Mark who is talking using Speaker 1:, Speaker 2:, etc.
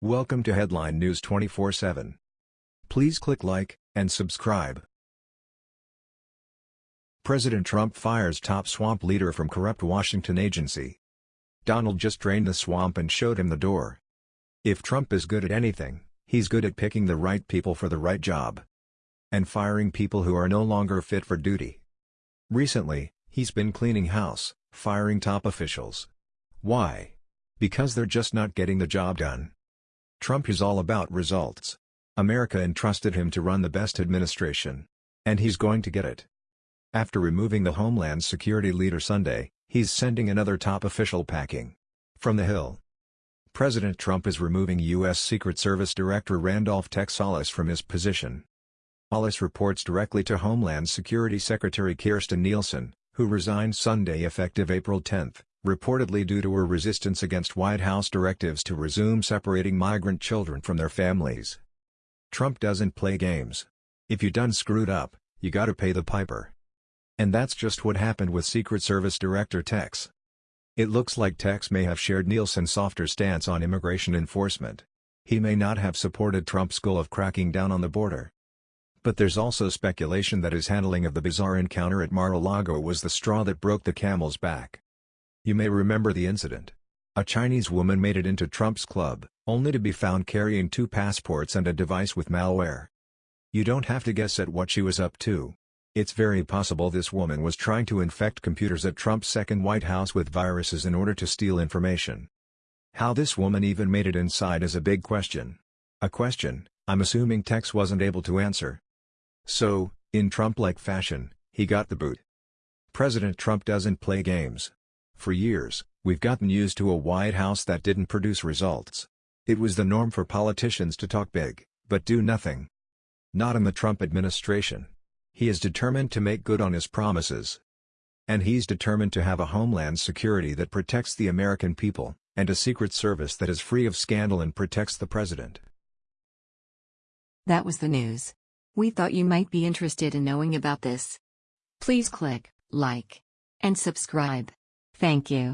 Speaker 1: Welcome to Headline News 24/7. Please click like and subscribe. President Trump fires top swamp leader from corrupt Washington agency. Donald just drained the swamp and showed him the door. If Trump is good at anything, he's good at picking the right people for the right job. And firing people who are no longer fit for duty. Recently, he's been cleaning house, firing top officials. Why? Because they're just not getting the job done. Trump is all about results. America entrusted him to run the best administration. And he's going to get it. After removing the Homeland Security leader Sunday, he's sending another top official packing. From the Hill. President Trump is removing U.S. Secret Service Director Randolph Tex Alles from his position. Alles reports directly to Homeland Security Secretary Kirstjen Nielsen, who resigned Sunday effective April 10 reportedly due to her resistance against White House directives to resume separating migrant children from their families. Trump doesn't play games. If you done screwed up, you gotta pay the piper. And that's just what happened with Secret Service Director Tex. It looks like Tex may have shared Nielsen's softer stance on immigration enforcement. He may not have supported Trump's goal of cracking down on the border. But there's also speculation that his handling of the bizarre encounter at Mar-a-Lago was the straw that broke the camel's back. You may remember the incident. A Chinese woman made it into Trump's club, only to be found carrying two passports and a device with malware. You don't have to guess at what she was up to. It's very possible this woman was trying to infect computers at Trump's second White House with viruses in order to steal information. How this woman even made it inside is a big question. A question, I'm assuming Tex wasn't able to answer. So, in Trump-like fashion, he got the boot. President Trump doesn't play games. For years, we've gotten used to a White House that didn't produce results. It was the norm for politicians to talk big, but do nothing. Not in the Trump administration. He is determined to make good on his promises. And he's determined to have a homeland security that protects the American people, and a secret service that is free of scandal and protects the president.
Speaker 2: That was the news. We thought you might be interested in knowing about this. Please click like and subscribe. Thank you.